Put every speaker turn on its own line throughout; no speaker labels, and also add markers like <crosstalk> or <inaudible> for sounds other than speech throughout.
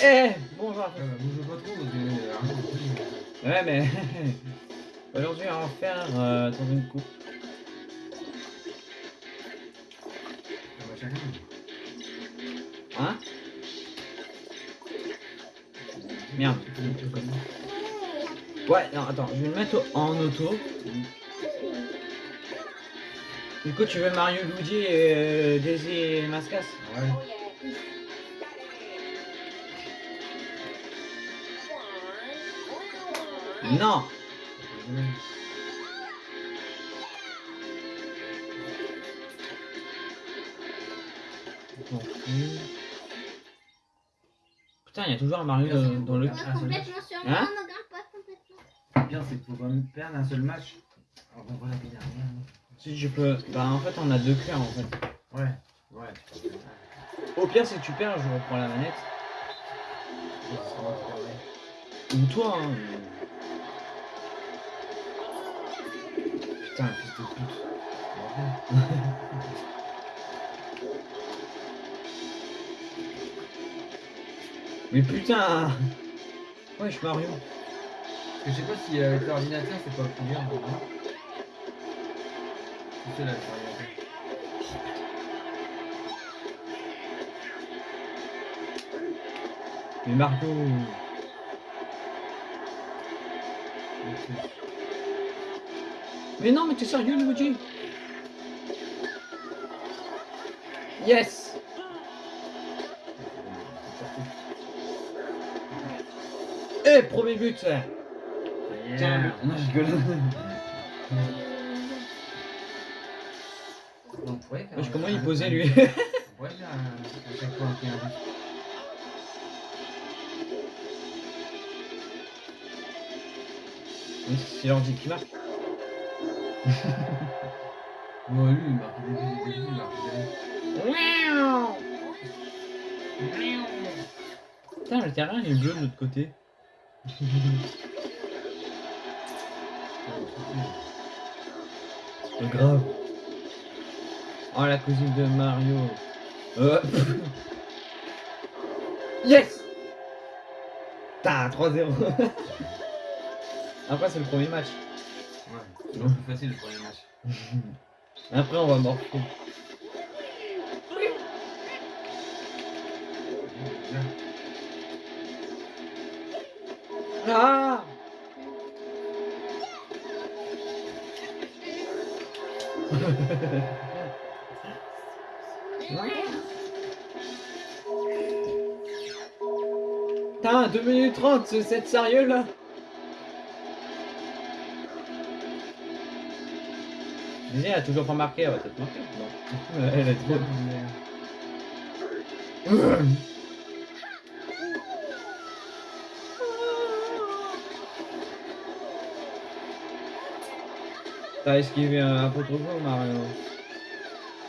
Eh Bonjour
Ah bah, bouge pas trop, parce que. euh,
Ouais, mais. <laughs> Aujourd'hui, on va faire euh, dans une coupe.
va chacun.
Hein? Merde. Ouais, non, attends, je vais le mettre en auto. Du coup, tu veux Mario, Luigi et euh, Daisy et Mascas
Ouais.
Non. Putain, il y a toujours un Mario dans, dans le...
On a complètement sur moi,
Hein
on grimpe pas complètement.
Le pire, c'est qu'il faut pas me perdre un seul match. Alors qu'on voit la vie dernière.
Si je peux... Bah en fait, on a deux cœurs en fait.
Ouais. Ouais,
Au pire, si tu perds, je reprends la manette. Ou toi, hein. Putain, fils de pute. Mais putain Wesh Mario
Parce que je sais pas si avec l'ordinateur c'est pas plus bien. C'est là.
Mais Mario Mais non, mais t'es sérieux, Luigi Yes Eh, premier but. Tiens,
Yeah.
non, je rigole.
On pourrait faire
Wesh,
un-
comment il posait, lui
un- à chaque fois un but.
Oui, C'est l'ordi qui marque. <laughs>
Ouais, lui, il marque des il marque des buts.
Putain, le terrain il est bleu de l'autre côté. <laughs> C'est grave. Oh, la cousine de Mario. Euh. <laughs> yes T'as 3-0. Après, c'est le premier match.
C'est plus facile le premier match.
Après, on va.
Bien.
Ah <laughs> Putain, 2 minutes 30, c'est c'est sérieux là? Elle a toujours pas marqué, elle va peut-être marquer. Non. Elle est trop. <coughs> T'as esquivé un, peu trop fort Mario.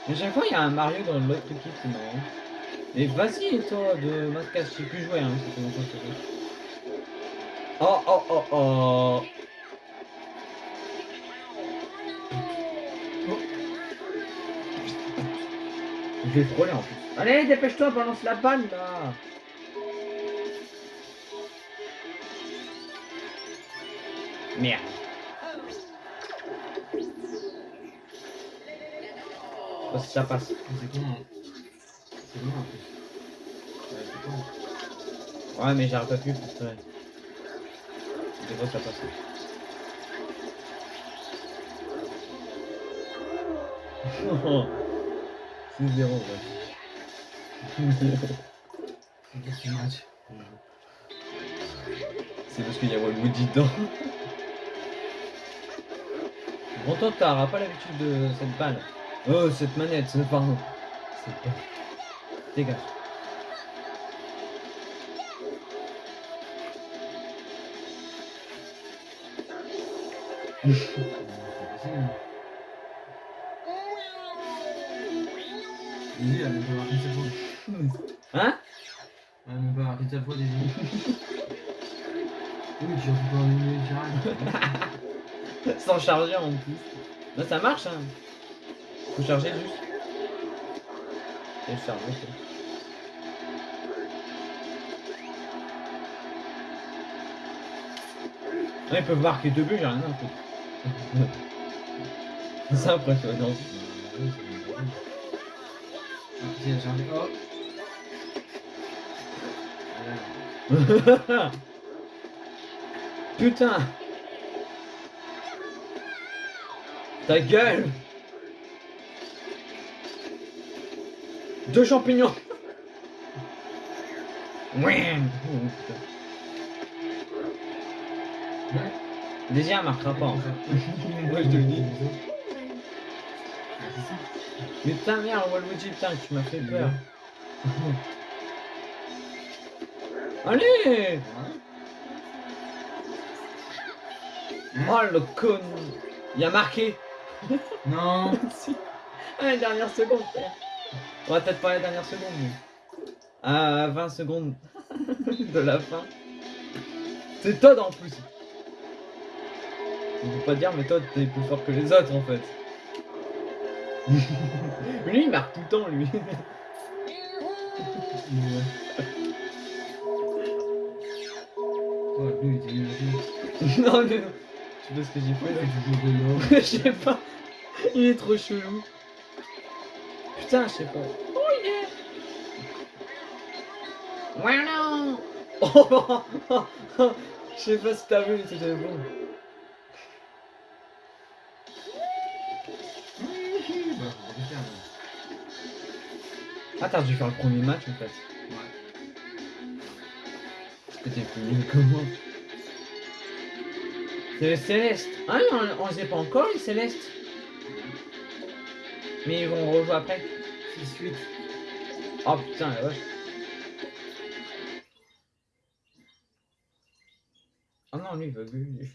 Mais chaque fois il y a un Mario dans l'autre équipe, c'est marrant. Mais vas-y toi de Mascas, je sais plus jouer hein, fais. Oh oh oh oh Je vais frôler en plus. Allez, dépêche-toi, balance la balle là Merde. Oh, si ça passe.
C'est con, hein. C'est bon en plus. Ouais, c'est con.
Ouais, mais j'aurais pas pu parce que... Des fois, ça passe. Ouais. C'est parce qu'il y a Waluigi dedans. Bon, toi, t'auras pas l'habitude de cette balle. Oh, cette manette, c'est pardon. Cette balle. Dégage. <laughs>
Lui, elle m'a pas marqué sa faute.
Hein?
Elle m'a pas marqué sa faute, déjà. oui, tu refais pas un milieu tirage.
Sans charger en plus. Bah ça marche, hein. Faut charger juste. Et le charge, ok. Non, ils peuvent marquer deux buts, j'ai rien à foutre. <laughs> C'est impressionnant. Putain Ta gueule Deux champignons Ouais. Désir marquera pas. hein. Moi, je te le dis.
Ah.
Mais putain merde Waluigi putain tu m'as fait peur. <laughs> Allez Oh le con Il a marqué <laughs>
Non
Si. À la dernière seconde frère. Ouais peut-être pas à la dernière seconde mais. À 20 secondes <laughs> de la fin. C'est Todd en plus. On peut pas dire mais Todd t'es plus fort que les autres en fait. Lui il marque tout le temps lui.
Lui, il <laughs>
non mais non. Tu sais pas ce que j'ai fait là. <laughs> Je sais pas. Il est trop chelou. Putain, je sais pas. Oh yeah. Ouais non. Oh. <laughs> Je sais pas si t'as vu, c'était bon. T'as dû faire le premier match en fait.
Ouais.
Parce que t'es plus nul que moi. C'est les Célestes. Ah non, on, on les a pas encore les Célestes. Mais ils vont rejouer après.
6-8.
Oh putain, la vache. Oh non, lui, il veut gueuler.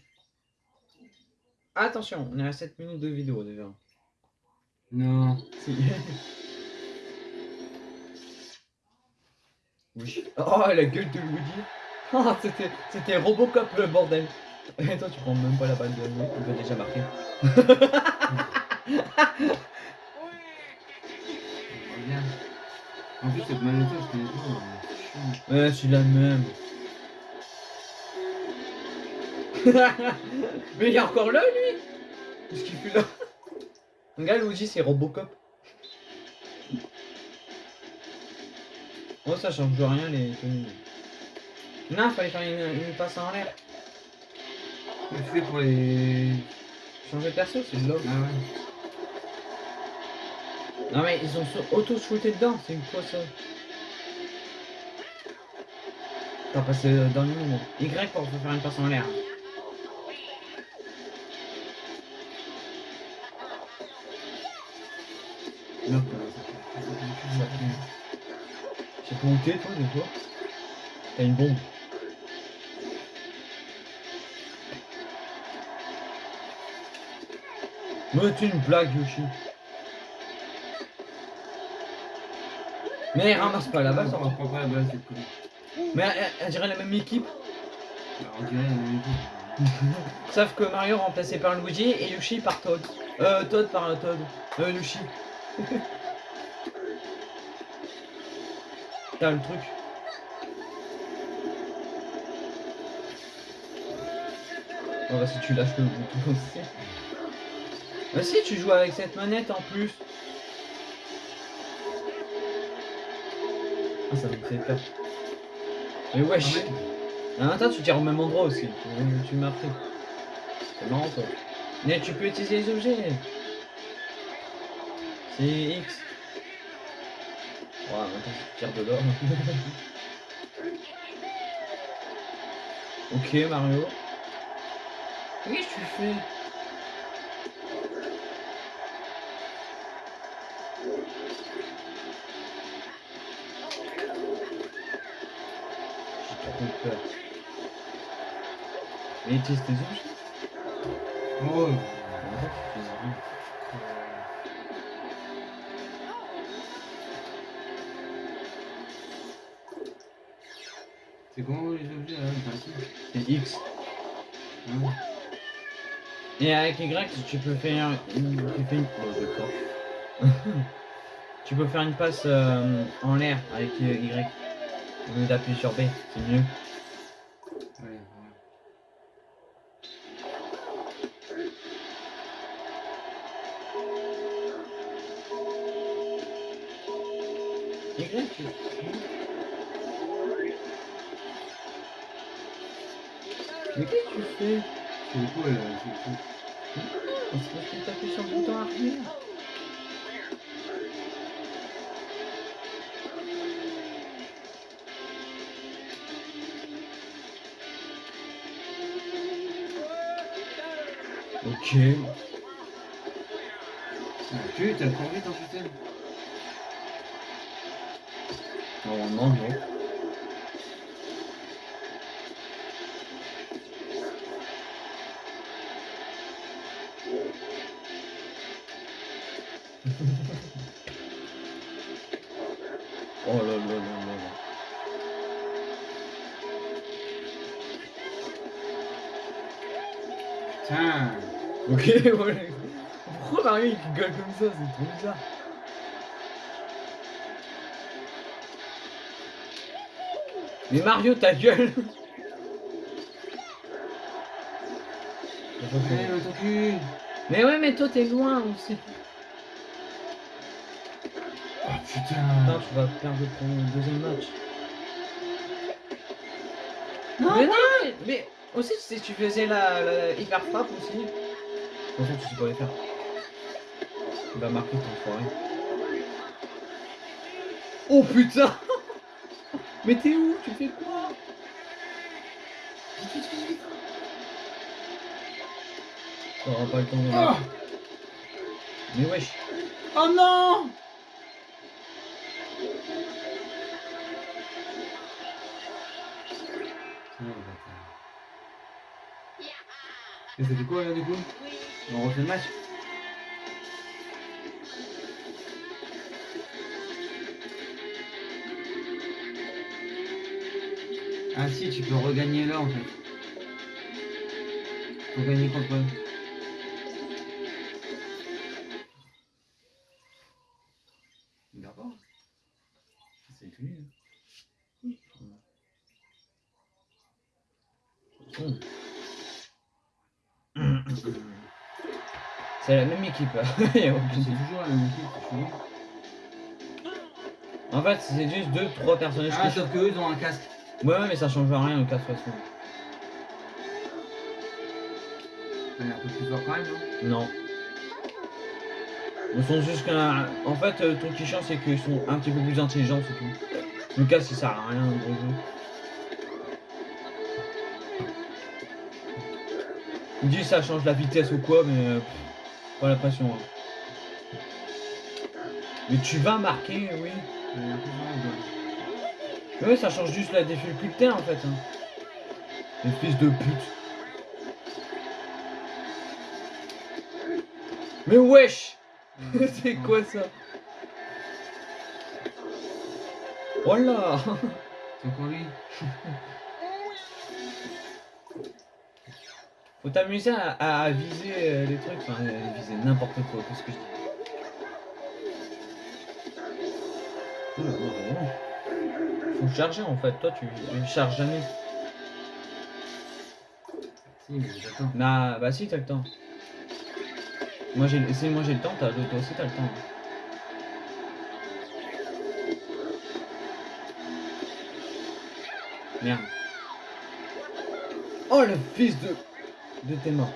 Attention, on est à 7 minutes de vidéo déjà.
Non.
Si. <laughs> oui. Oh, la gueule de Luigi. Oh, c'était, c'était Robocop le bordel. Et toi, tu prends même pas la balle de il va déjà marquer.
Regarde. En plus, cette manette, je connais pas. chiant.
Ouais, suis la même. <laughs> Mais il est encore là, lui? Qu'est-ce qu'il fait là? Regarde, Luigi, c'est Robocop. Oh, ça change rien, les tenues. Non, fallait faire une, une passe en l'air.
Fais pour les.
Changer de perso, c'est de.
Ah ouais.
Non, mais ils ont auto-shooté dedans, c'est une quoi ça T'as passé euh, dans le moment. Y pour faire une passe en l'air.
Non, ça fait-
Ça sais pas où t'es, toi, des fois. T'as une bombe. Mais tu une blague, Yoshi. Mais ramasse pas la balle, ça
On
va.
prend pas la balle, c'est cool.
Mais elle, elle dirait la même équipe.
Alors, on dirait la même équipe. <laughs>
Sauf que Mario remplacé par Luigi et Yoshi par Todd. Euh, Todd par euh, Todd. Euh, Yoshi. <laughs> T'as le truc. Oh bah si tu lâches le bouton aussi. Bah si tu joues avec cette manette en plus. Ah ça me fait peur. Mais wesh. Ah, attends, tu tires au même endroit aussi. Tu, tu m'as pris. C'est marrant toi. Mais tu peux utiliser les objets. C'est X. Ouais, maintenant tu tires de l'or. ok Mario. Qu'est-ce que tu fais J'ai trop peur. Mais utilise tes objets
Oh,
X. Et avec Y, tu peux faire une. Tu fais une. Oh, d'accord. <laughs> tu peux faire une passe euh, en l'air avec euh, Y. Au lieu d'appuyer sur B, c'est mieux. Ok.
Tu t'as encore vite en putain.
Normalement, non. oh Ok, voilà. Pourquoi Mario il rigole comme ça C'est trop bizarre. Mais Mario, ta gueule
Ouais, mais ton cul.
Mais ouais, mais toi t'es loin aussi.
Oh putain.
Putain, tu vas perdre ton deuxième match.
Non,
mais non, mais, mais aussi si tu faisais la, la hyper frappe aussi. Toute façon, tu sais pas les faire. Tu vas marquer ton foiré. Oh putain <laughs> Mais t'es où? Tu fais quoi? T'auras pas le temps de marquer. Mais wesh
oh non. Et ça fait quoi là du coup On refait le match Ah si, tu peux regagner là en fait. Faut gagner contre eux. C'est
la même équipe. <laughs>
C'est toujours la même équipe.
En fait, c'est juste deux, trois personnages
Ah,
que
sauf qu'eux ils ont un casque.
Ouais, ouais, mais ça change rien de toute façon.
Elle est un peu plus fort quand même, non?
Non. Ils sont juste qu'un. En fait, euh, ton qui change, c'est qu'ils sont un petit peu plus intelligents, c'est tout. Le cas, ça sert à rien, le gros jeu. Il dit ça change la vitesse ou quoi, mais. Pas la passion. hein. Mais tu vas marquer, oui. Mais ouais, ça change juste la difficulté en fait. Hein. Les fils de pute. Mais wesh <laughs> C'est quoi ça? Voilà
C'est encore lui <laughs>
Faut t'amuser à, à viser euh, les trucs, enfin viser n'importe quoi, qu'est-ce que je dis. Faut charger en fait, toi tu, tu charges jamais.
Si, mais.
Bah, bah si, t'as le temps. Moi j'ai si moi j'ai le temps, t'as toi aussi t'as le temps. Merde. Oh le fils de. De tes morts.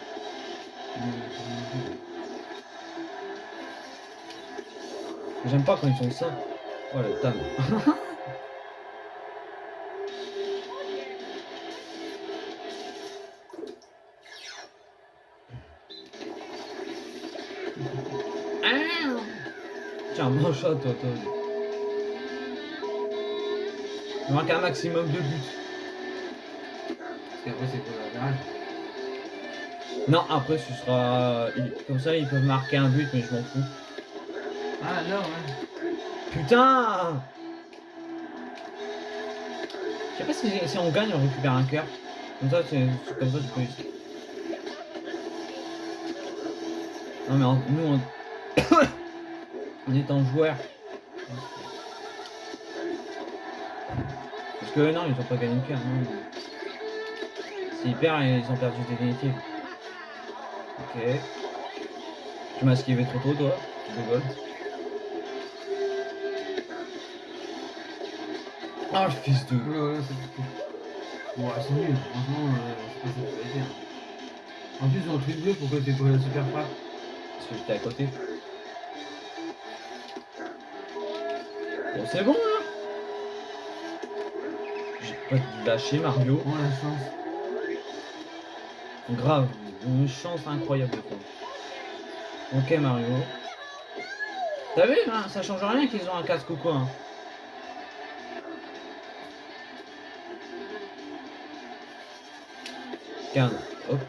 J'aime pas quand ils font ça. Oh le tam. <laughs> Tiens, mange ça, toi, toi. Il manque un maximum de buts.
Parce qu'après, c'est quoi la garage
Non, après, ce sera. Comme ça, ils peuvent marquer un but, mais je m'en fous.
Ah, là, ouais.
Putain Je sais pas si, si on gagne, on récupère un cœur. Comme ça, c'est comme ça, tu peux. Non, mais en- nous, on... <coughs> en étant joueurs. Parce que non, ils ont pas gagné de cœur, non. S'ils perdent, ils ont perdu définitive. Ok. Tu m'as esquivé trop tôt, toi. Tu rigoles. Oh, le fils de.
Oula, oula, c'est elles sont nulles, franchement, euh, c'est pas ça que faire. En plus, dans le truc bleu, pourquoi c'est pas la super frappe
Parce que j'étais à côté. Bon, c'est bon, là. J'ai pas lâché Mario.
Oh la chance.
Grave, une chance incroyable quoi. Ok Mario. T'as vu, hein, ça change rien qu'ils ont un casque ou quoi. hein. Regarde, hop.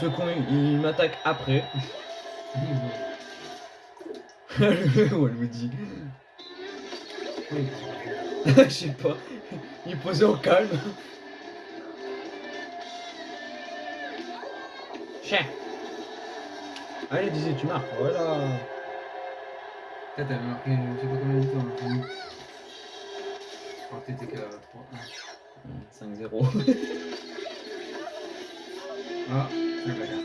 Ce con, il, il m'attaque après. oh, elle me dit. <laughs> Je sais pas. Il est posé en calme. Chien. Allez, disais, tu marques. Voilà.
T'avais marqué, je sais pas combien de temps. Je crois que t'étais qu'à 3.
5-0. <laughs>
Ah, c'est la carte.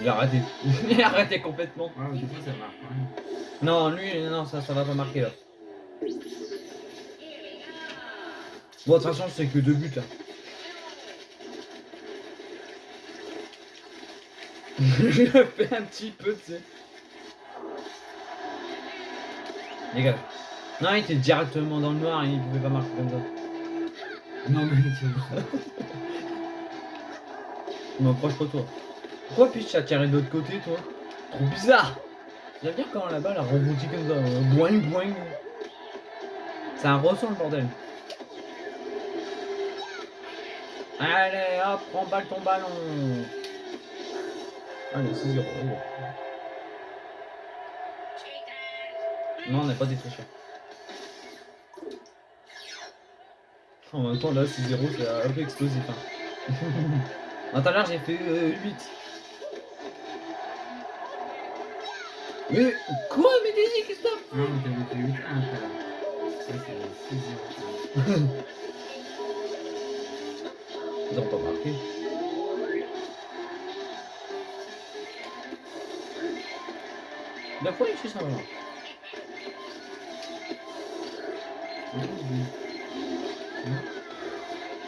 Il a arrêté. <laughs> Il a arrêté complètement.
Ah, du coup, ça marque. hein.
Non, lui, non, ça, ça va pas marquer là. Bon, de toute façon, c'est que deux buts là. Je le fais un petit peu, tu sais. Les gars. Non, il était directement dans le noir il pouvait pas marquer comme ça.
Non, mais tiens.
Je m'approche pas toi. Pourquoi puis tu tiré de l'autre côté, toi? Trop bizarre J'aime bien quand la balle a rebondi comme ça. Boing, boing. C'est un ressort le bordel. Allez, hop, prends balle ton ballon. Allez, 6-0. allez. Non, on n'a pas des tricheurs. En même temps, là, 6-0, c'est un peu explosif. Hein. Ah, Tout à l'heure, j'ai fait euh, 8. Mais quoi Mais dis Christophe
Non, mais t'avais fait 8 1 tout à l'heure. Ça, c'est 6 0 <laughs>
Ils ont pas marqué. Il fait ça. voilà.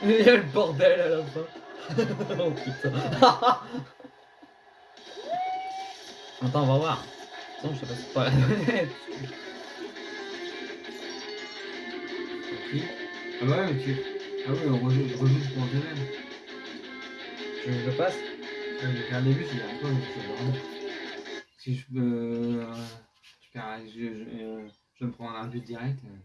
Il y a le bordel à la fin. <laughs> oh putain. <laughs> Attends, on va voir. Non, je sais pas si c'est pas la manette.
Qui? Ah bah ouais, mais tu... Ah oui, on rejoue, rejoue pour un même.
Je le passe.
J'ai un début, c'est un peu, mais c'est vraiment... Si je peux... Euh, je, perds, je, je, euh, je me prends un but direct. euh.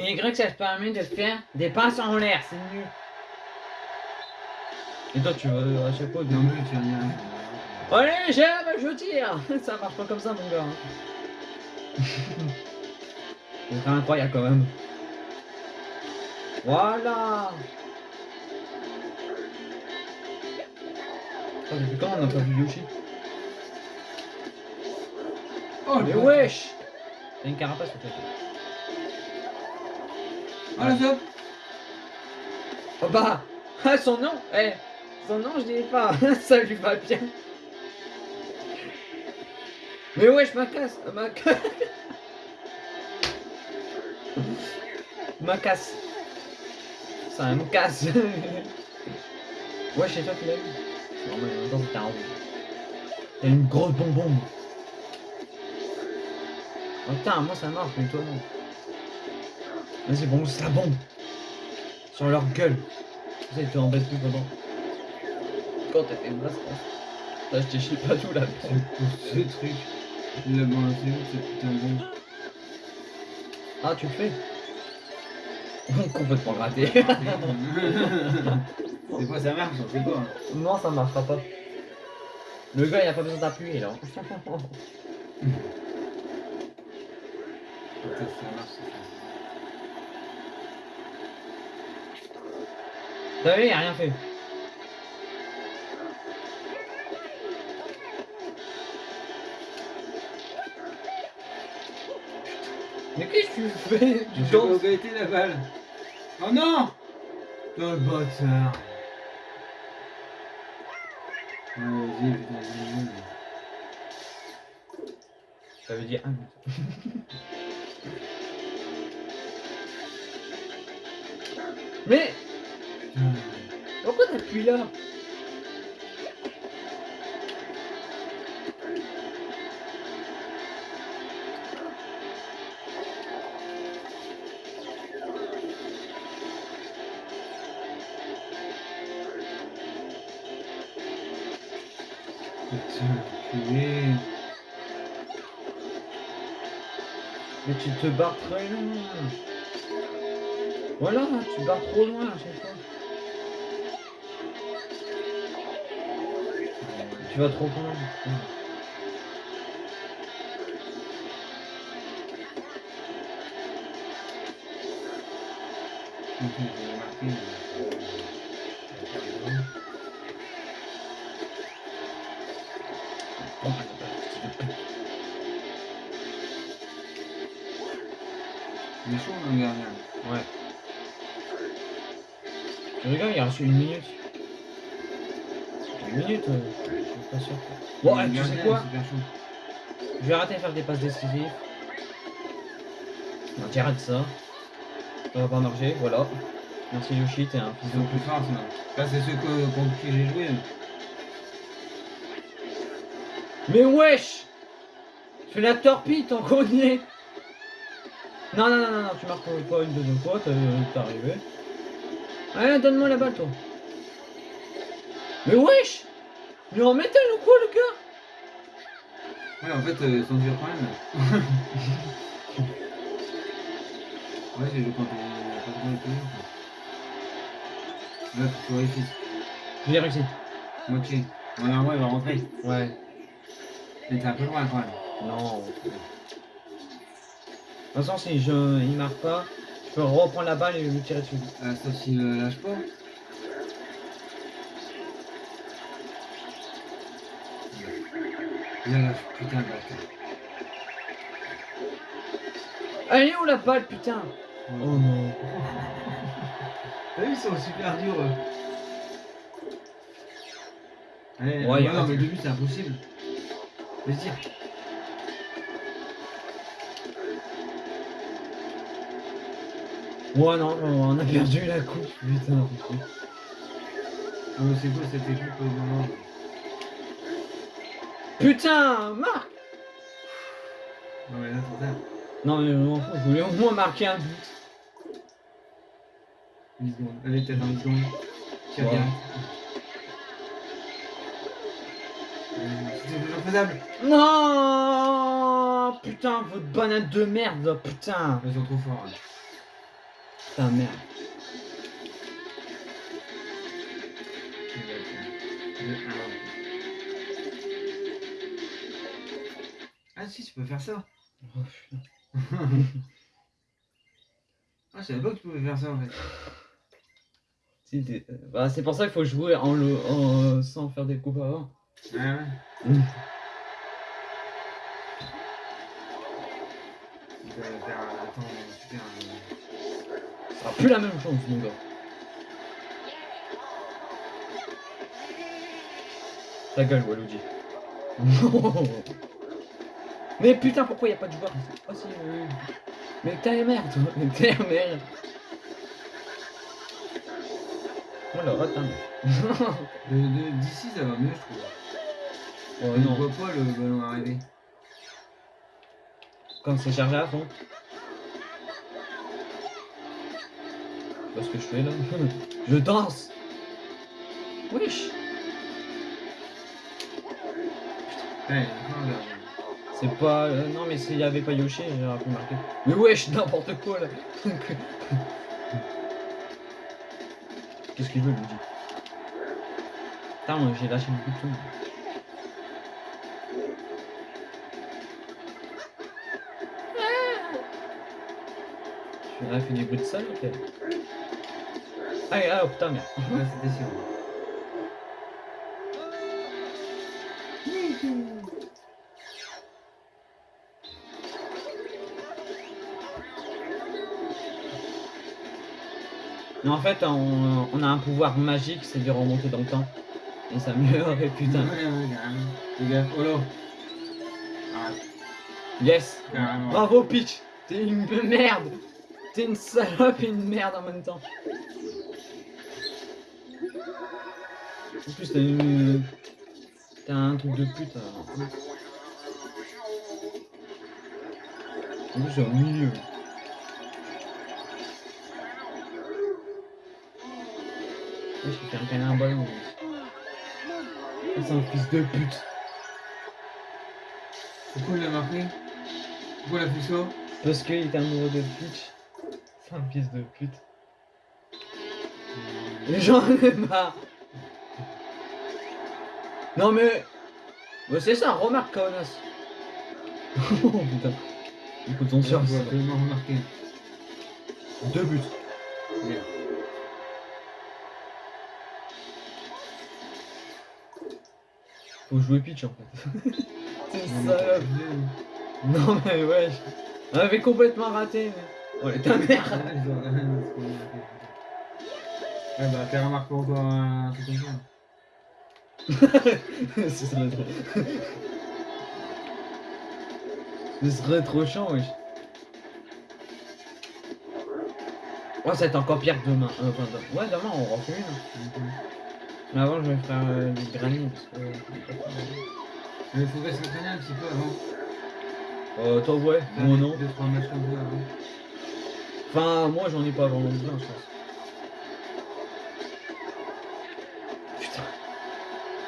Y, ça te permet de faire des passes en l'air, c'est mieux. Et toi, tu vas à chaque fois
Non, mais tu vas dire... euh,
Allez, j'aime, je tire <laughs> Ça marche pas comme ça, mon gars. hein. <laughs> C'est incroyable quand même. Voilà Attends, depuis quand on n'a pas vu Yoshi
Oh,
Mais wesh T'as une carapace en fait.
Ah, la top
Oh bah <laughs> Ah, son nom Eh Son nom, je dis pas. <laughs> Ça lui va bien. Mais wesh, ma casse Ma casse. <laughs> Ma casse. Ça me casse. Wesh, c'est toi qui l'as eu Non, mais temps, c'était un rouge. T'as une grosse bonbon Oh putain, moi ça marche, mais toi non. Vas-y, bon, c'est la bombe Sur leur gueule ça, ils te embêtent plus pendant. Quand t'as fait une masse, là, je te chie pas tout là.
Ce truc. Il a balancé où ce putain de bombe
Ah, tu le fais <laughs> Complètement raté. <laughs>
Des fois ça marche, on sait pas. hein.
non, ça marchera pas. Le gars, il a pas besoin d'appuyer là. <laughs>
Ça marche.
T'as vu, il a rien fait. Mais qu'est-ce que tu fais?
Tu
Tu
fais la balle? Oh non Oh le bâtard. Ouais, vas-y, putain, vas-y.
Ça veut dire un. <laughs> Mais pourquoi t'appuies là? Tu te barres très loin. Voilà, tu barres trop loin à chaque fois. Tu vas trop loin.
J'ai Chaud.
Ouais. Je regarde, il reste une minute. Une minute, euh, je suis pas sûr. Bon, eh, tu sais quoi. Je vais arrêter de faire des passes décisives. Non, tu arrêtes ça. Ça va pas marcher, voilà. Merci Yoshi, t'es un
Ils
fils
sont plus forts, sinon. Là, c'est ceux que, contre qui j'ai joué.
Mais wesh Fais la torpille y est Non, non, non, non, non, tu marques pas une deuxième fois, t'es arrivé. Allez, donne-moi la balle, toi. Mais wesh est en métal ou quoi, le gars?
Ouais, en fait, euh, sont durs quand même. ouais, j'ai joué quand on pas trop les pays. Là, tu réussisses.
J'ai réussi.
Moitié. Ouais, normalement, il va rentrer.
Ouais.
Mais t'es un peu loin quand même.
Non. De toute façon, si je, il marque pas, je peux reprendre la balle et lui tirer dessus.
Euh, sauf s'il euh, lâche pas. Il lâche, putain, de bâtard.
Elle est où la balle, putain? Oh non. <laughs>
T'as vu, ils sont super durs. Allez,
Ouais,
ouais,
y a
non,
un-
mais le but c'est impossible. Vas-y,
Ouais, non, on a perdu la coupe, putain.
C'est quoi cette équipe euh, non.
Putain, marque
Non, mais là, trop tard.
Non, mais je voulais au moins marquer un but.
10 secondes. Allez, peut-être un 10 secondes. Tire direct. Euh, C'était toujours faisable.
Non Putain, votre banane de merde, putain
Ils sont trop forts. hein.
Putain, merde.
Ah si, tu peux faire ça.
Oh. <laughs>
Ah, je savais pas que tu pouvais faire ça en fait.
Euh, bah, c'est pour ça qu'il faut jouer en le, en, sans faire des coupes avant.
Ouais, ouais.
Mm. Plus la même chose, mon gars. Ta gueule, Waluigi. <laughs> Mais putain, pourquoi y a pas de joueur Oh si, oui. Mais t'es la merde, toi. Mais <laughs> t'es la merde. Oh la rate, hein.
D'ici, ça va mieux, je trouve.
Oh
On ne voit pas le ballon arriver.
quand c'est chargé à fond. Pas ce que je fais là. Je danse. Wesh.
Ouais, il y a un là.
C'est pas. euh, non, mais s'il y avait pas Yoshi, j'aurais pu marquer. Mais wesh, n'importe quoi là. <laughs> Qu'est-ce qu'il veut, Luigi Putain, moi j'ai lâché le bouton. Tu as fait du bruit de salle, ok? Ah, oh putain, merde.
C'était sûr.
Mais en fait, on, on a un pouvoir magique, c'est de remonter dans le temps. Et ça m'améliorerait, putain.
Ouais, ouais, carrément. Fais gaffe. Oh là. Arrête.
Yes. Bravo Peach T'es une merde T'es une salope et une merde en même temps. En plus t'as une... T'as un truc de pute. alors. En plus c'est au milieu. Je vais faire un câlin un ballon. C'est un fils de pute.
Pourquoi il l'a marqué Pourquoi il a fait ça
Parce qu'il est amoureux de Peach. C'est un fils de pute. J'en ai marre. Non mais... Bah, c'est ça, remarque connasse. <laughs> oh putain. Écoute, on
Je
sort
vois
ça.
tellement remarqué.
Deux buts.
Merde.
Faut jouer Peach en fait. <laughs> c'est
Non,
une
mais
salope. Non mais wesh. On avait complètement raté. Mais... Ouais, ta mère.
Ouais, je. <laughs> Ouais, bah, t'as remarqué encore un truc comme ça.
Ce serait trop... Ce serait trop chiant, wesh. Ouais, ça va être encore pire que demain. Euh, enfin, demain. Ouais, demain on refait une. Mais avant, je vais faire euh, du granit parce que.
Mais il faudrait s'entraîner un petit peu avant.
Euh, toi, ouais.
Matchs comme ça avant.
Enfin, moi, j'en ai pas vraiment besoin, je pense.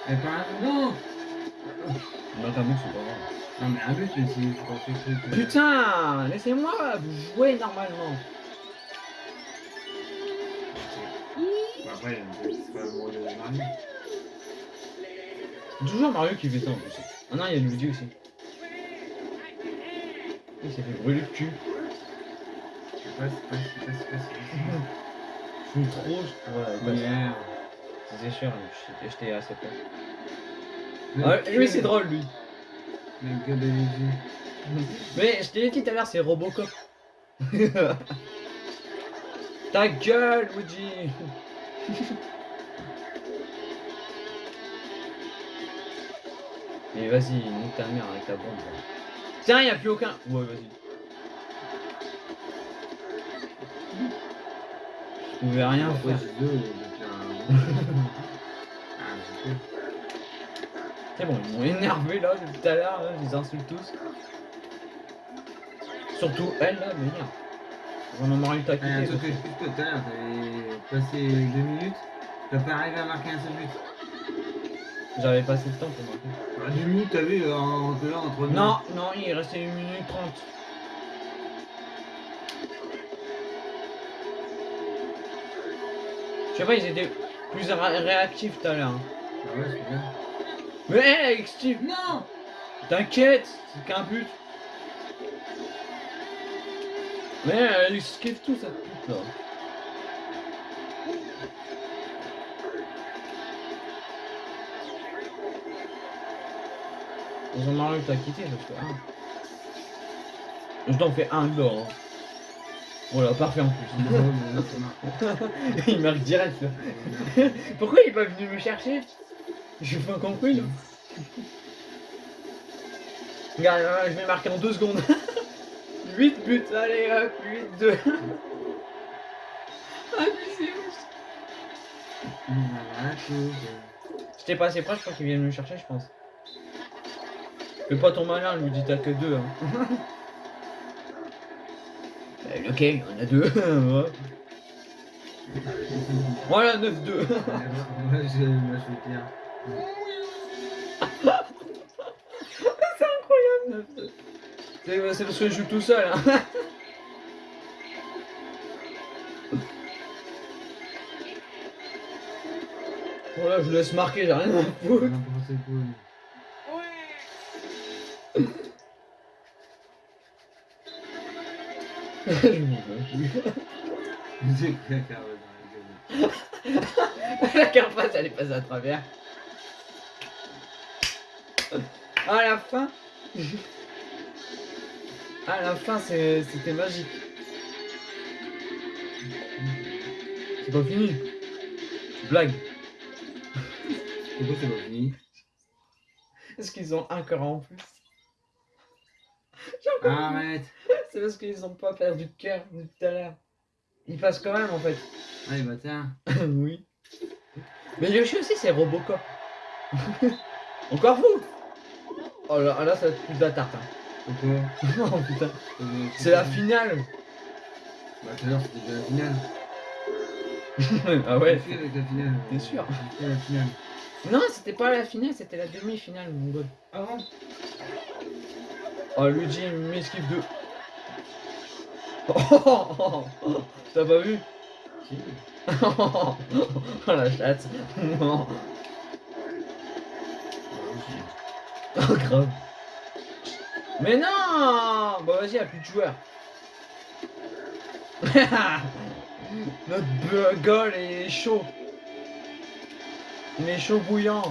Mais pas un. Non
Non, t'as c'est pas grave.
Non, mais un but, mais si je pense que.
Putain Laissez-moi jouer normalement.
Bah, après, c'est pas le de Mario.
Toujours Mario qui fait ça en plus. Ah non, il y a Luigi aussi. Il s'est fait brûler le cul.
Pas, c'est pas, c'est pas, c'est pas, c'est pas.
Je suis trop. Voilà, bah, C'est sûr, je- j'étais assez peur.
Mais
Ouais,
quel-
lui, c'est drôle, lui.
Mais. <laughs>
Mais je t'ai dit tout à l'heure, c'est Robocop. <laughs> Ta gueule, Luigi <laughs> Et vas-y, nique ta mère avec ta bombe. là. Tiens, y a plus aucun. Ouais, vas-y. Je pouvais rien faire. C'est bon, ils m'ont énervé là depuis tout à l'heure, là, je les insulte tous. Surtout elle là, mais merde. On en aurait eu ta
Ah, un truc que je dis tout à l'heure, t'avais passé deux minutes, t'as pas arrivé à marquer un seul but.
J'avais pas assez de temps pour marquer.
Bah, deux minutes, t'as vu, euh, entre là, entre deux.
Non, non, il restait 1 minute 30. Je sais pas, ils étaient plus ré- réactifs tout à l'heure. hein.
Ah ouais, c'est bien.
Mais hé, avec Steve,
Non
t'inquiète, c'est qu'un but. Mais elle esquive tout cette pute là. Ils ont Mario t'a quitté, je fais un. Je t'en fais un dehors. Voilà, parfait en plus.
Mais marche. <laughs>
il marque direct là. <laughs> Pourquoi il est pas venu me chercher? J'ai pas compris là. Regarde, là, je vais marquer en deux secondes. <laughs> 8 buts, allez hop, 8, 2. ah, mais c'est. J'étais pas assez proche, je crois qu'il vient me chercher, je pense. Fais pas ton malin, lui dit t'as que deux. Hein. Lequel Il y en a deux. <laughs> Voilà, 9-2.
Moi, je, moi, je suis bien. <laughs>
c'est incroyable, 9-2. C'est parce que je joue tout seul. Hein. <laughs> voilà, je vous laisse marquer, j'ai rien à foutre.
N'importe quoi.
Je m'en
dans la gueule.
La carapace, elle est passée à travers. À la fin. À la fin, c'était magique. C'est pas fini. Blague.
Pourquoi c'est pas fini?
Est-ce qu'ils ont un cœur en plus
Arrête.
C'est parce qu'ils ont pas perdu de cœur depuis tout à l'heure. Ils passent quand même en fait.
Allez, bâtard. <laughs>
oui. Mais Yoshi aussi c'est Robocop. <laughs> Encore vous Oh là, là ça va être plus de la tarte. Hein. <laughs> Oh putain.
Euh,
C'est la finale.
Bah, tout à l'heure, c'était déjà la finale.
ah ouais.
J'ai fait avec la finale.
T'es sûr
J'ai fait la finale.
Non, c'était pas la finale, c'était la demi-finale, mon god.
Ah bon?
Oh, Luigi il m'esquive de. Oh, <laughs> T'as pas vu
Si. <laughs>
Oh la chatte. Non. <laughs> Oh grave. Mais non Bon vas-y, y'a plus de joueurs. Notre gueule est chaud. Il est chaud bouillant.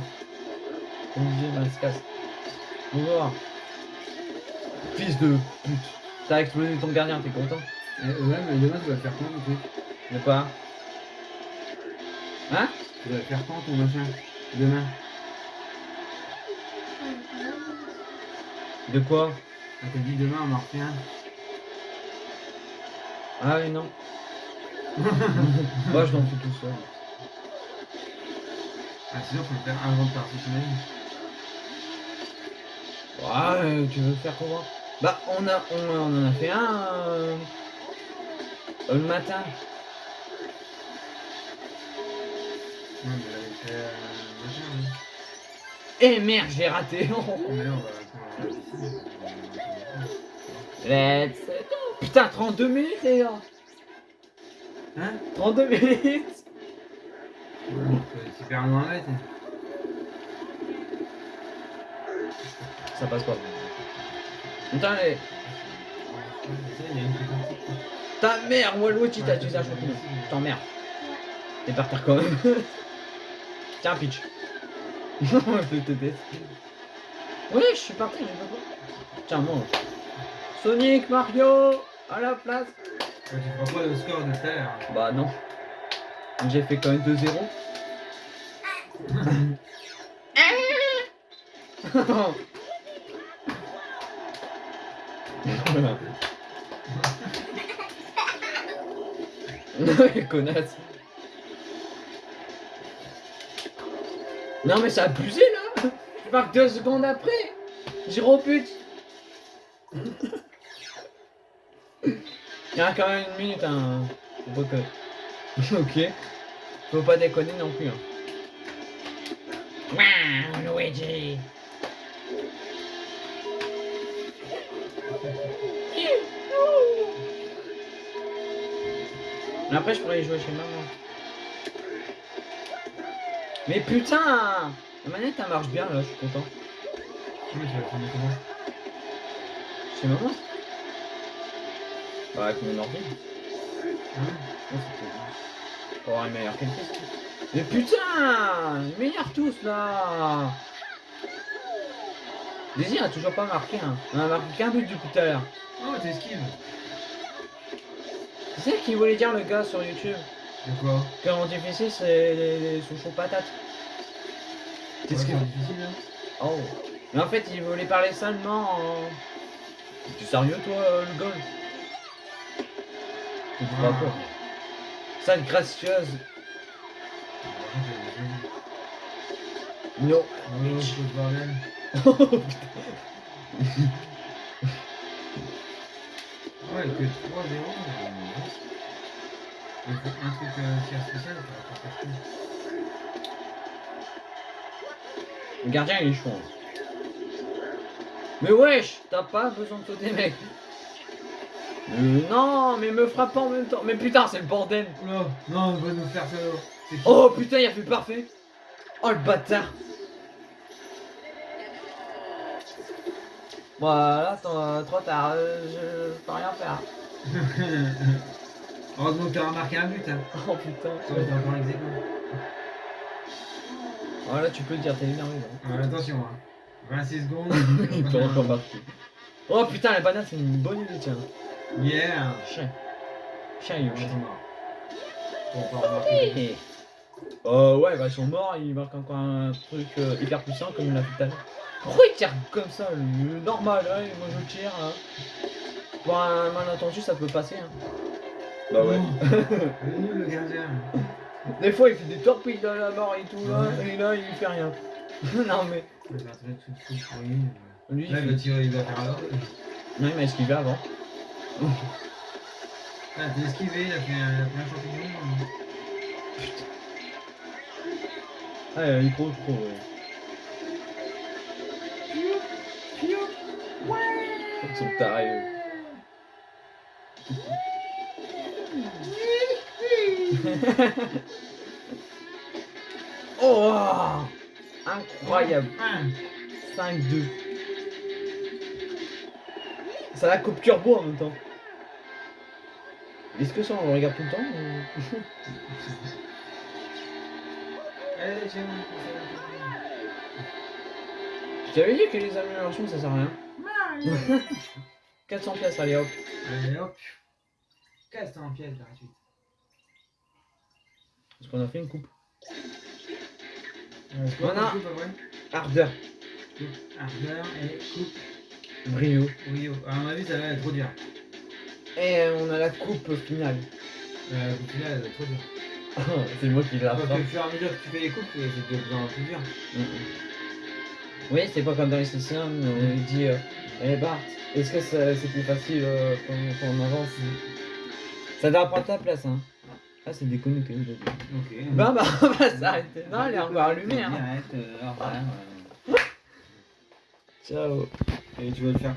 Comme disait Mascas. On va. Fils de pute. T'as explosé ton gardien, t'es content
ouais, mais demain, tu vas faire quand, le truc
De quoi Hein
Tu vas faire quand, ton machin Demain
De quoi
Ah, t'as dit demain, on en refait un.
Ah oui, non. Moi, je l'en fais tout seul.
Ah, sinon, faut le faire avant de partir semaine.
Ouais, tu veux faire comment Bah, on, a, on, on en a fait un euh, le matin.
Ouais, mais là, il fait euh, machin, hein.
Eh merde, j'ai raté.
Mais là, on va attendre la
Let's go. Putain, 32 minutes, les gars.
Hein
32 minutes.
Ouais, c'est super loin là, t'es.
Ça passe pas. Putain,
partie.
ta mère, Waluigi, t'as utilisé un champignon. T'emmerdes. T'es par terre quand même. <laughs> Tiens, pitch. <laughs> je te déteste. Oui, je suis parti, je peux pas. Tiens, mange. Sonic, Mario, à la place.
Ouais, tu feras pas le score de tout à l'heure.
Bah non. J'ai fait quand même 2-0. <laughs> <laughs> connasse. Non mais a abusé là Je marque deux secondes après J'ai repute Il y a quand même une minute hein. <laughs> Ok. Faut pas déconner non plus. Hein. Luigi. Mais après, je pourrais jouer chez maman. Mais putain La manette, elle marche bien là, je suis content.
Tu vas prendre comment?
Chez maman? Bah, avec mon ordi. C'était- Pour avoir une meilleure qualité. Mais putain m'énervent tous là Daisy a toujours pas marqué hein. On a marqué qu'un but du coup tout à l'heure.
Oh, t'esquives
C'est ça qu'il voulait dire le gars sur YouTube
De quoi?
Que en difficile c'est les, les sous chaud patates. Qu'est-ce
c'est difficile, hein
Oh Mais en fait il voulait parler seulement en. Tu sérieux toi euh, le goal Tu
Ah.
quoi Sale gracieuse. No.
Oh, ce bordel.
Oh, putain.
Ouais, que 3-0. Il faut un truc euh, tir spécial,
Le gardien il est chaud. hein. Mais wesh, t'as pas besoin de sauter mec. Euh, non, mais me frappe pas en même temps. Mais putain, c'est le bordel.
Oula, non, on va nous faire ça.
Oh putain, il a fait parfait. Oh le bâtard. Voilà, toi, trop tard, euh, je peux rien faire. <laughs>
Heureusement que tu as remarqué un but. Hein.
Oh putain.
Ça va être encore ex aequo.
Voilà, tu peux le dire, t'es énervé là.
Ouais, attention, hein. 26 secondes. <laughs>
Il peut encore marquer. Oh putain, la banane c'est une bonne idée, tiens.
Yeah.
Chien. Chien, Yoshi.
est mort. Faut pas remarquer.
Et- Euh, ouais, bah ils sont morts, ils marquent encore un truc euh, hyper puissant comme il l'a fait tout à l'heure. Pourquoi il tire comme ça, le normal, ouais, moi je tire. Hein. Pour un malentendu, ça peut passer. Hein.
Bah ouais.
Il est nul le gardien.
Des fois, il fait des torpilles dans la barre et tout, là, et là, il fait rien. <laughs> non, mais.
Il va faire très tout tout pourri.
Lui,
Là,
il
il va
fait...
tirer, il va faire alors.
Non, il m'a esquivé avant?
Ah, t'es esquivé, il a fait un, il a fait un champignon.
Ah, il court trop, ouais. Ils sont tarés, eux. <laughs> oh Incroyable
Ah,
5-2 Ça la coupe turbo en même temps. Est-ce que ça on le regarde tout le temps ou-? <laughs> Je t'avais dit que les améliorations ça sert à rien. <laughs> 400 pièces, allez hop.
Allez, hop. Casse en pièces gratuite.
Parce qu'on a fait une coupe.
Euh,
Voilà.
comme coupe,
Ardeur,
Coupe, ardeur et coupe
brio.
Rio. À mon avis, ça va être trop dur.
Et on a la coupe finale.
Euh, la coupe finale, elle va être trop dur. <laughs>
C'est moi qui l'a
Parce que au fur et à mesure que tu fais les coupes, c'est de plus en plus dur.
Oui, c'est pas comme dans les sessions, on dit euh, Eh Bart, est-ce que c'est plus facile euh, quand, quand on avance? Ça doit prendre ta place, hein. Ah, c'est déconnecté.
Ok.
Bah, <laughs> bah, on va s'arrêter. Non, elle est encore allumée, hein.
Direct, euh, au revoir, euh.
Ciao.
Et tu vas le faire